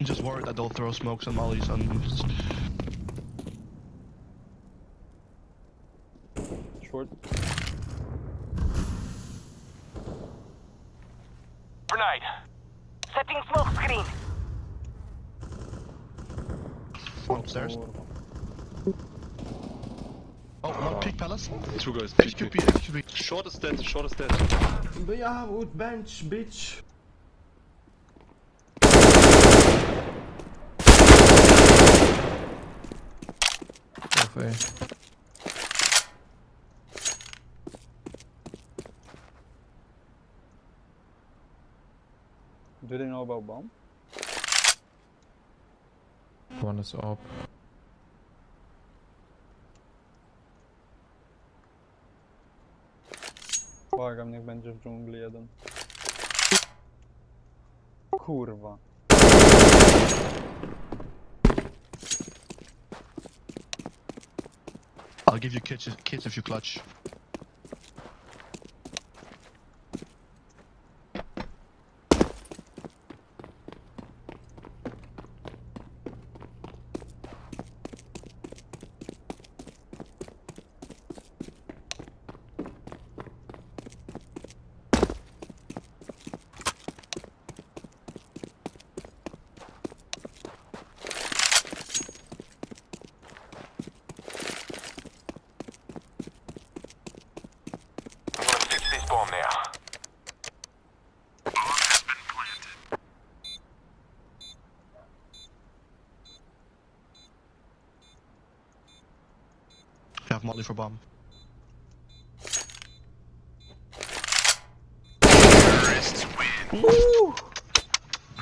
I'm just worried that they'll throw smokes and mollies and Short. Grenade. Setting smoke screen. one upstairs. Kurwa. Oh, one uh, peek palace. Two guys. Two, two. HQP, HQP. Short is dead. Short is dead. Yeah, wood bench, bitch. A. Do they know about bomb? One is up. Błagam, niech będzie w dżungli jeden. Kurwa. I'll give you kits, kits if you clutch. You have molly for bomb. Win.